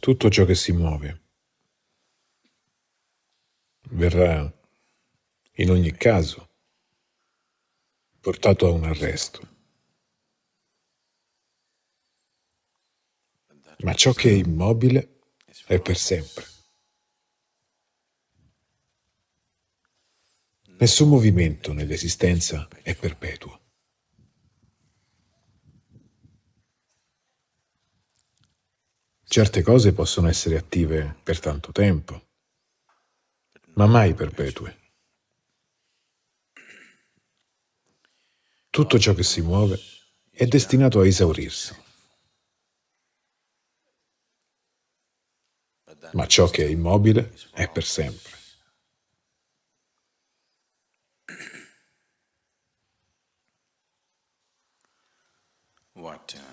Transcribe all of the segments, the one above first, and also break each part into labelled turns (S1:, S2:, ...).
S1: Tutto ciò che si muove verrà in ogni caso portato a un arresto. Ma ciò che è immobile è per sempre. Nessun movimento nell'esistenza è perpetuo. Certe cose possono essere attive per tanto tempo, ma mai perpetue. Tutto ciò che si muove è destinato a esaurirsi. Ma ciò che è immobile è per sempre.
S2: what uh,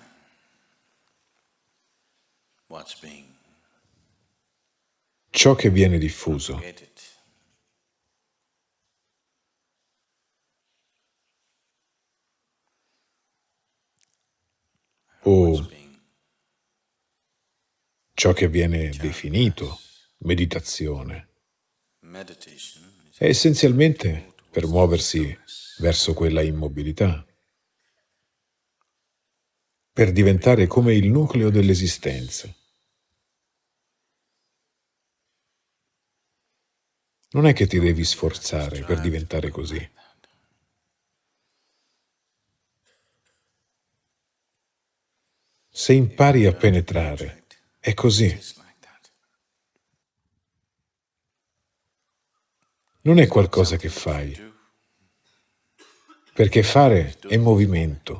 S1: Ciò che viene diffuso. o
S2: being
S1: ciò che viene definito meditazione. è essenzialmente per muoversi verso quella immobilità, per diventare come il nucleo dell'esistenza. Non è che ti devi sforzare per diventare così. Se impari a penetrare, è così. Non è qualcosa che fai, perché fare è movimento.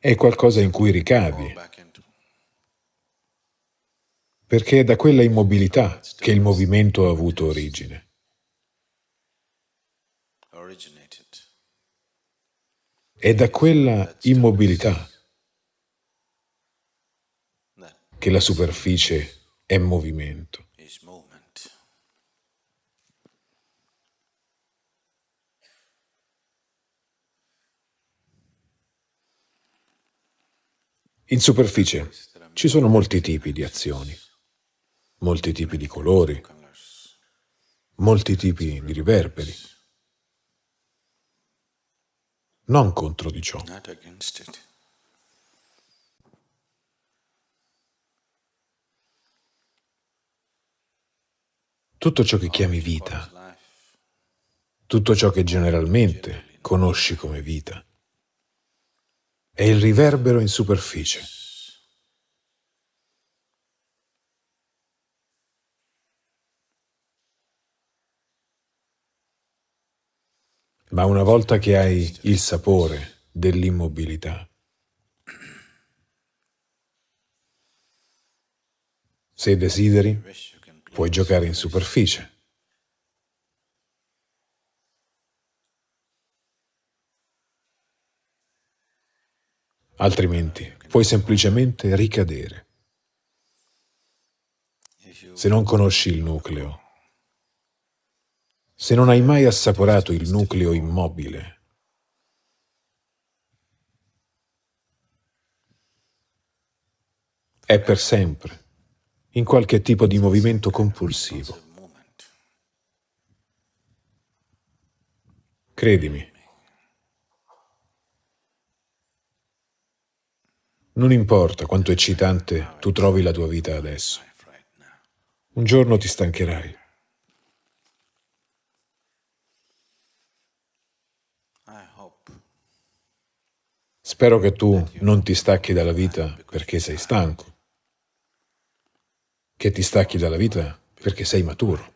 S1: È qualcosa in cui
S2: into
S1: perché è da quella immobilità che il movimento ha avuto origine. È da quella immobilità che la superficie è movimento. In superficie ci sono molti tipi di azioni, molti tipi di colori, molti tipi di riverberi. Non contro di ciò, tutto ciò che chiami vita, tutto ciò che generalmente conosci come vita, è il riverbero in superficie. Ma una volta che hai il sapore dell'immobilità, se desideri, puoi giocare in superficie. Altrimenti puoi semplicemente ricadere. Se non conosci il nucleo, se non hai mai assaporato il nucleo immobile, è per sempre in qualche tipo di movimento compulsivo. Credimi. Non importa quanto eccitante tu trovi la tua vita adesso. Un giorno ti stancherai. Spero che tu non ti stacchi dalla vita perché sei stanco, che ti stacchi dalla vita perché sei maturo.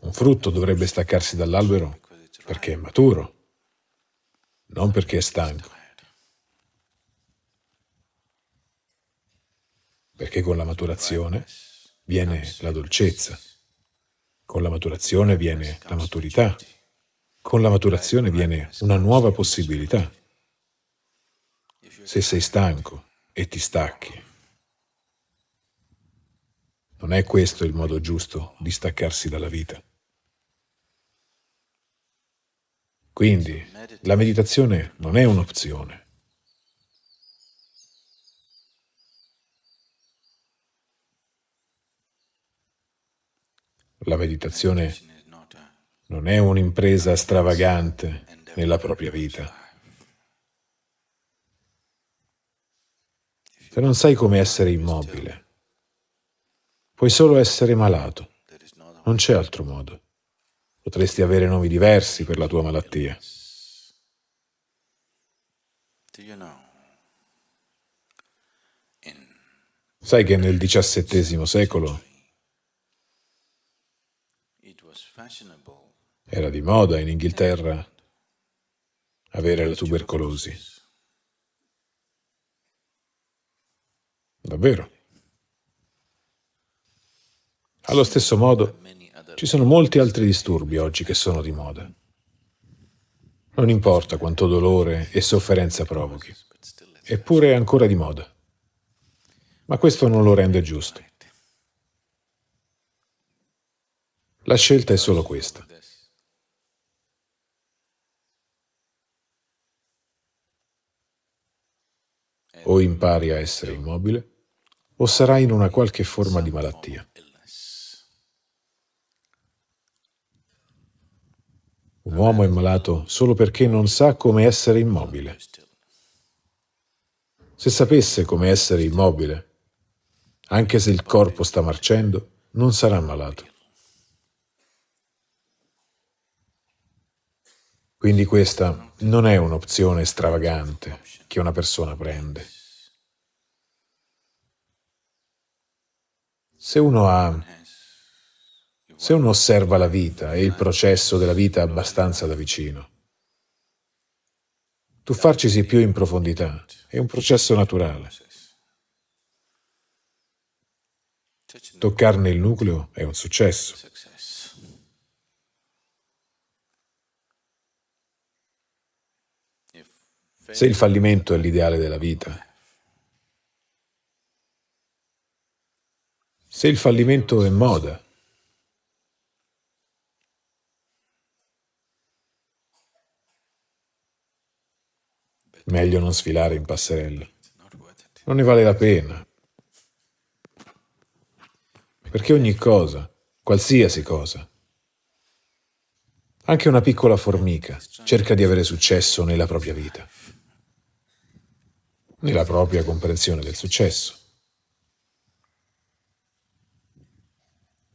S1: Un frutto dovrebbe staccarsi dall'albero perché è maturo, non perché è stanco, perché con la maturazione viene la dolcezza, con la maturazione viene la maturità, con la maturazione viene una nuova possibilità. Se sei stanco e ti stacchi, Non è questo il modo giusto di staccarsi dalla vita. Quindi la meditazione non è un'opzione. La meditazione non è un'impresa stravagante nella propria vita. Se non sai come essere immobile, puoi solo essere malato. Non c'è altro modo. Potresti avere nomi diversi per la tua malattia. Sai che nel XVII secolo era di moda in Inghilterra avere la tubercolosi. Davvero. Allo stesso modo, ci sono molti altri disturbi oggi che sono di moda. Non importa quanto dolore e sofferenza provochi, eppure è ancora di moda. Ma questo non lo rende giusto. La scelta è solo questa. O impari a essere immobile, o sarai in una qualche forma di malattia. Un uomo è malato solo perché non sa come essere immobile. Se sapesse come essere immobile, anche se il corpo sta marcendo, non sarà malato. Quindi questa non è un'opzione stravagante che una persona prende. Se uno ha... Se uno osserva la vita e il processo della vita abbastanza da vicino, tuffarcisi più in profondità è un processo naturale. Toccarne il nucleo è un successo. Se il fallimento è l'ideale della vita, se il fallimento è moda, meglio non sfilare in passerella. Non ne vale la pena. Perché ogni cosa, qualsiasi cosa, anche una piccola formica, cerca di avere successo nella propria vita nella propria comprensione del successo.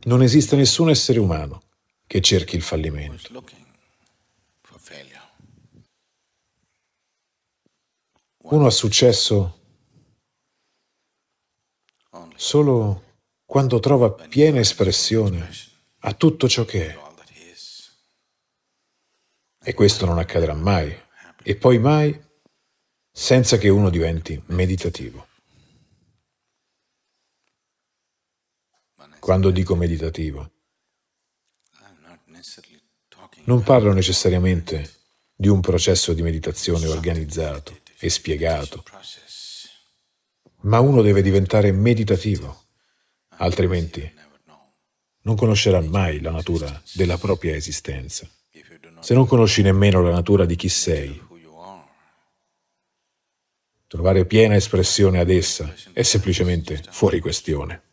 S1: Non esiste nessun essere umano che cerchi il fallimento. Uno ha successo solo quando trova piena espressione a tutto ciò che è. E questo non accadrà mai, e poi mai senza che uno diventi meditativo. Quando dico meditativo, non parlo necessariamente di un processo di meditazione organizzato e spiegato, ma uno deve diventare meditativo, altrimenti non conoscerà mai la natura della propria esistenza. Se non conosci nemmeno la natura di chi sei, Trovare piena espressione ad essa è semplicemente fuori questione.